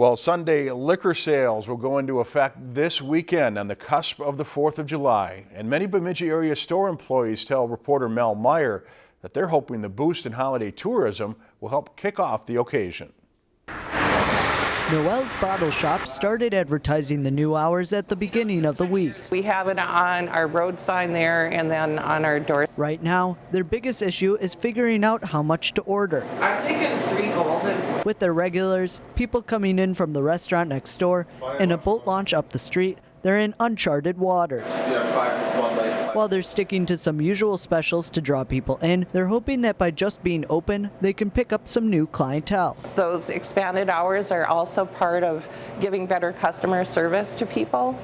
Well, Sunday liquor sales will go into effect this weekend on the cusp of the 4th of July. And many Bemidji area store employees tell reporter Mel Meyer that they're hoping the boost in holiday tourism will help kick off the occasion. Noel's Bottle Shop started advertising the new hours at the beginning of the week. We have it on our road sign there and then on our door. Right now, their biggest issue is figuring out how much to order. I'm thinking three golden. With their regulars, people coming in from the restaurant next door, and a boat launch up the street, they're in uncharted waters. Yeah, five, one light. While they're sticking to some usual specials to draw people in, they're hoping that by just being open, they can pick up some new clientele. Those expanded hours are also part of giving better customer service to people.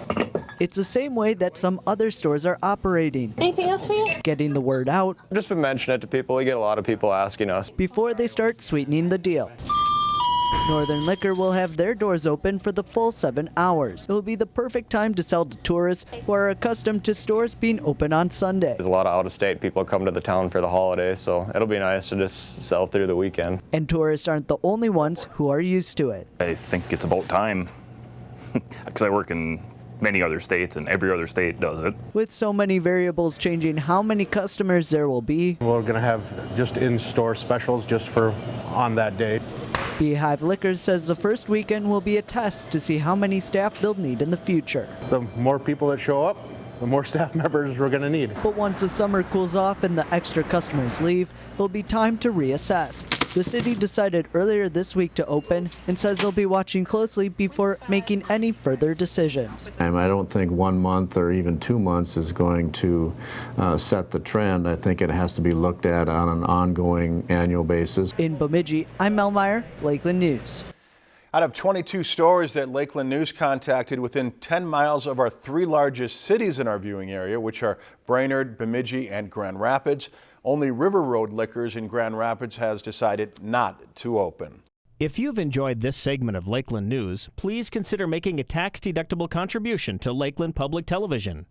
It's the same way that some other stores are operating, Anything else for you? getting the word out I've just been mentioning it to people. We get a lot of people asking us. before they start sweetening the deal. Northern Liquor will have their doors open for the full seven hours. It will be the perfect time to sell to tourists who are accustomed to stores being open on Sunday. There's a lot of out-of-state people come to the town for the holiday, so it'll be nice to just sell through the weekend. And tourists aren't the only ones who are used to it. I think it's about time because I work in many other states and every other state does it. With so many variables changing how many customers there will be, We're going to have just in-store specials just for on that day. Beehive Liquors says the first weekend will be a test to see how many staff they'll need in the future. The more people that show up, the more staff members we're going to need. But once the summer cools off and the extra customers leave, it'll be time to reassess. The city decided earlier this week to open and says they'll be watching closely before making any further decisions. Um, I don't think one month or even two months is going to uh, set the trend. I think it has to be looked at on an ongoing annual basis. In Bemidji, I'm Mel Meyer, Lakeland News. Out of 22 stores that Lakeland News contacted within 10 miles of our three largest cities in our viewing area, which are Brainerd, Bemidji, and Grand Rapids, only River Road Liquors in Grand Rapids has decided not to open. If you've enjoyed this segment of Lakeland News, please consider making a tax-deductible contribution to Lakeland Public Television.